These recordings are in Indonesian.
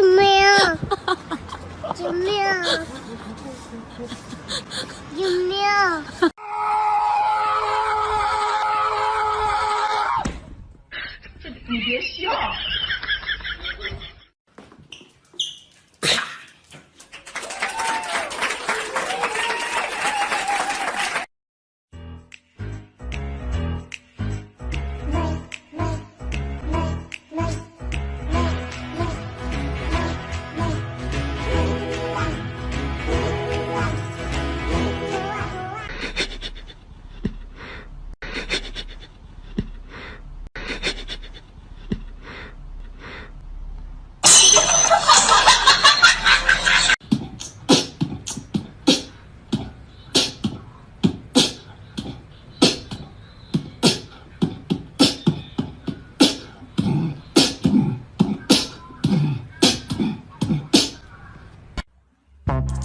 没有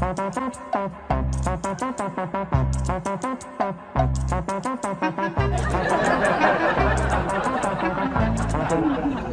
Thank you.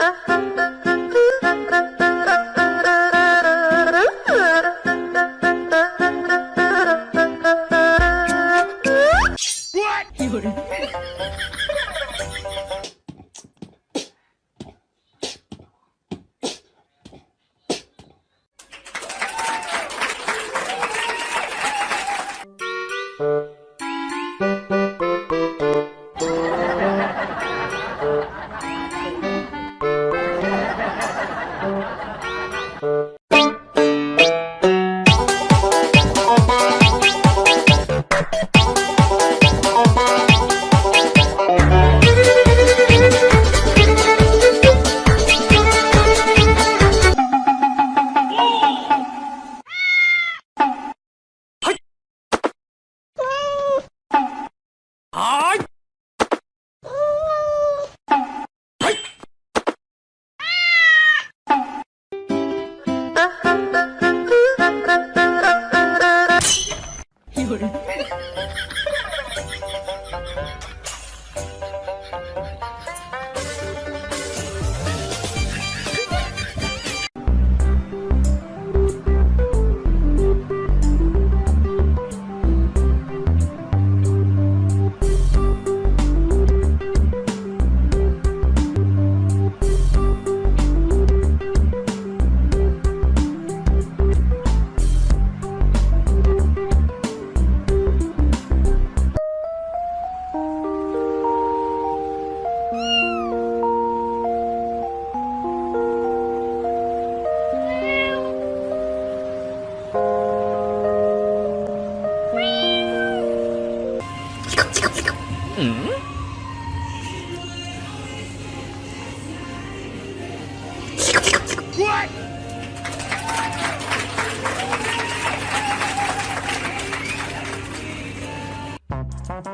Uh-huh.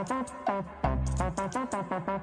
Thank you.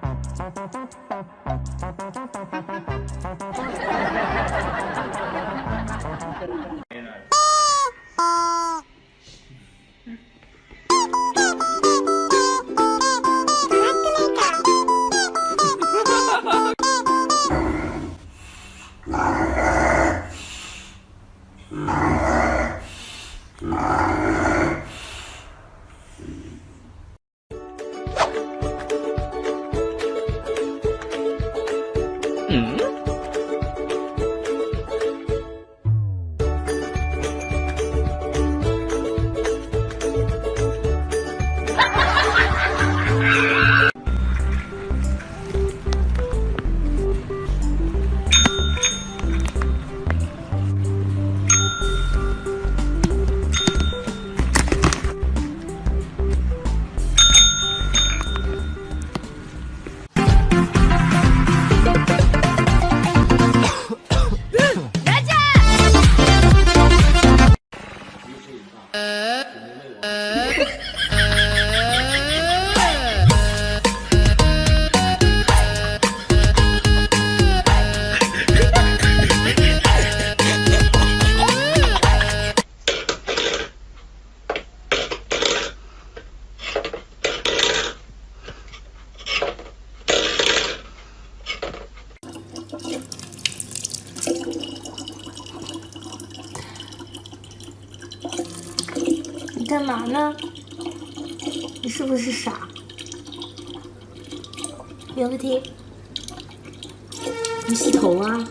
呢？你是不是傻？别问题，你洗头啊？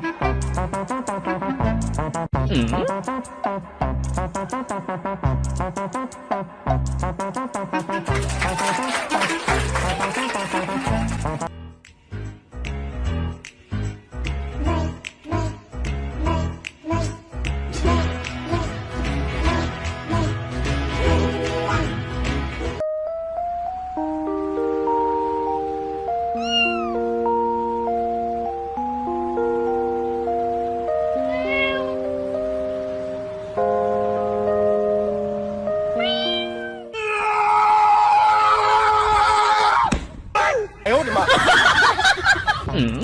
嗯？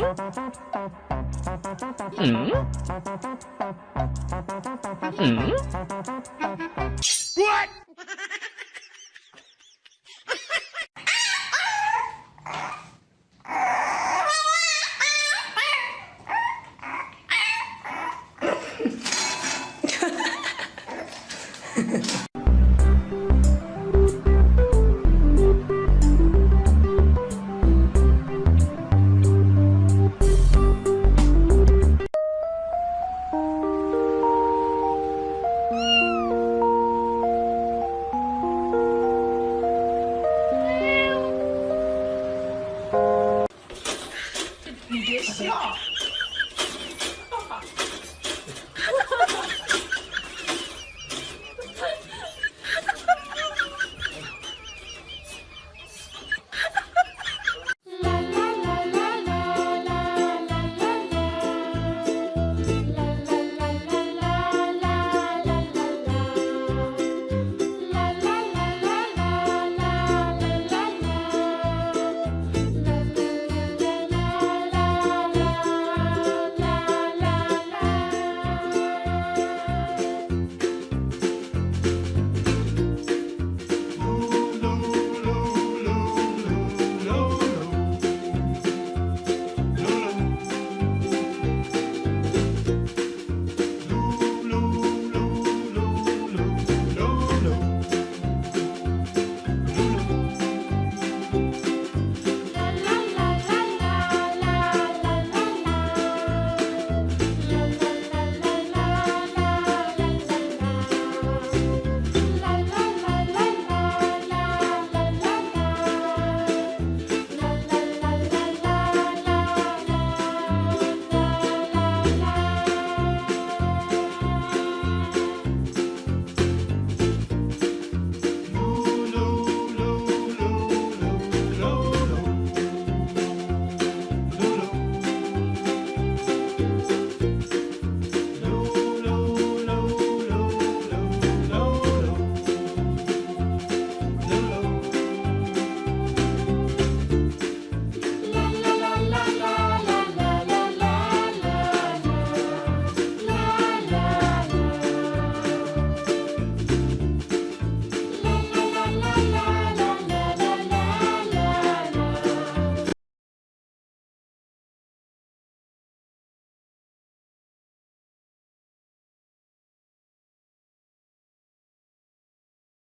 Hmm? Hmm? What?